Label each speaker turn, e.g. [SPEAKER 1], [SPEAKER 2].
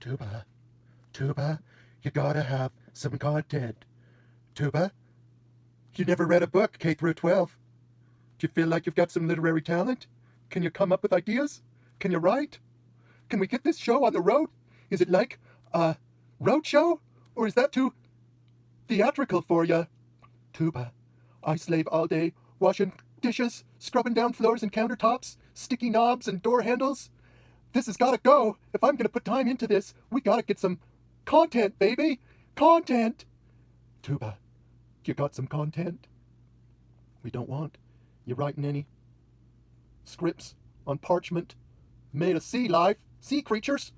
[SPEAKER 1] Tuba, Tuba, you gotta have some content. Tuba, you never read a book K through 12. Do you feel like you've got some literary talent? Can you come up with ideas? Can you write? Can we get this show on the road? Is it like a road show? Or is that too theatrical for you? Tuba, I slave all day, washing dishes, scrubbing down floors and countertops, sticky knobs and door handles. This has gotta go. If I'm gonna put time into this, we gotta get some content, baby. Content. Tuba, you got some content? We don't want you writing any scripts on parchment made of sea life, sea creatures.